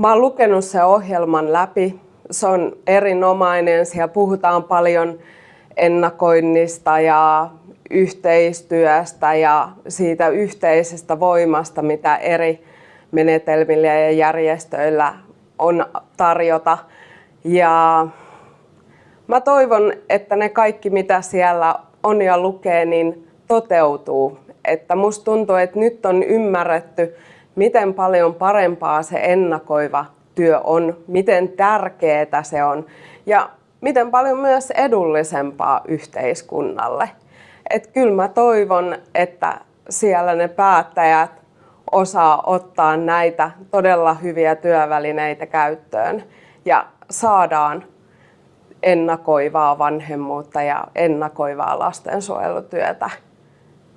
mä oon lukenut sen ohjelman läpi. Se on erinomainen. Siellä puhutaan paljon ennakoinnista ja yhteistyöstä ja siitä yhteisestä voimasta, mitä eri menetelmillä ja järjestöillä on tarjota. Ja mä toivon, että ne kaikki, mitä siellä on ja lukee, niin toteutuu. Että musta tuntuu, että nyt on ymmärretty, miten paljon parempaa se ennakoiva työ on, miten tärkeää se on ja miten paljon myös edullisempaa yhteiskunnalle. Et kyllä mä toivon, että siellä ne päättäjät osaa ottaa näitä todella hyviä työvälineitä käyttöön ja saadaan ennakoivaa vanhemmuutta ja ennakoivaa lastensuojelutyötä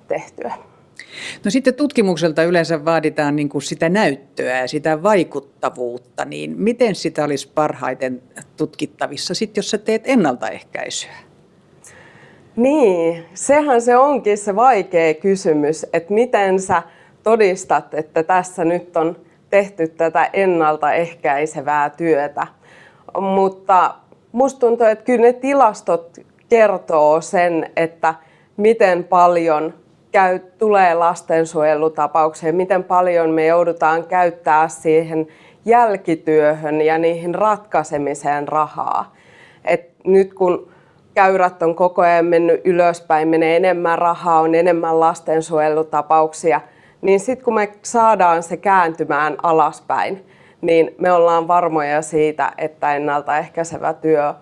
tehtyä. No sitten tutkimukselta yleensä vaaditaan niin kuin sitä näyttöä ja sitä vaikuttavuutta, niin miten sitä olisi parhaiten tutkittavissa, sit jos sä teet ennaltaehkäisyä? Niin, sehän se onkin se vaikea kysymys, että miten sä todistat, että tässä nyt on tehty tätä ennaltaehkäisevää työtä. Mutta musta tuntuu, että kyllä ne tilastot kertoo sen, että miten paljon käy, tulee lastensuojelutapaukseen, miten paljon me joudutaan käyttää siihen jälkityöhön ja niihin ratkaisemiseen rahaa. Et nyt kun käyrät on koko ajan mennyt ylöspäin, menee enemmän rahaa, on enemmän lastensuojelutapauksia, niin sitten kun me saadaan se kääntymään alaspäin, niin me ollaan varmoja siitä, että ennaltaehkäisevä työ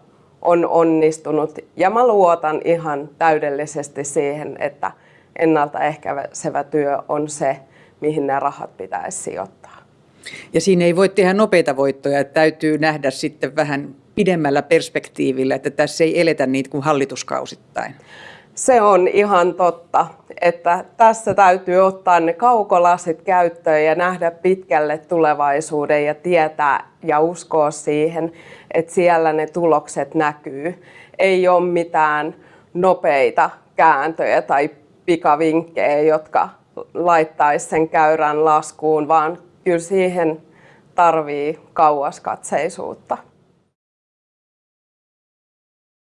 on onnistunut. Ja mä luotan ihan täydellisesti siihen, että ennaltaehkäisevä työ on se, mihin nämä rahat pitäisi sijoittaa. Ja siinä ei voi tehdä nopeita voittoja, että täytyy nähdä sitten vähän pidemmällä perspektiivillä, että tässä ei eletä niitä kuin hallituskausittain. Se on ihan totta, että tässä täytyy ottaa ne kaukolasit käyttöön ja nähdä pitkälle tulevaisuuden ja tietää ja uskoa siihen, että siellä ne tulokset näkyy. Ei ole mitään nopeita kääntöjä tai pikavinkkejä, jotka laittaisi sen käyrän laskuun, vaan kyllä siihen tarvii kauaskatseisuutta.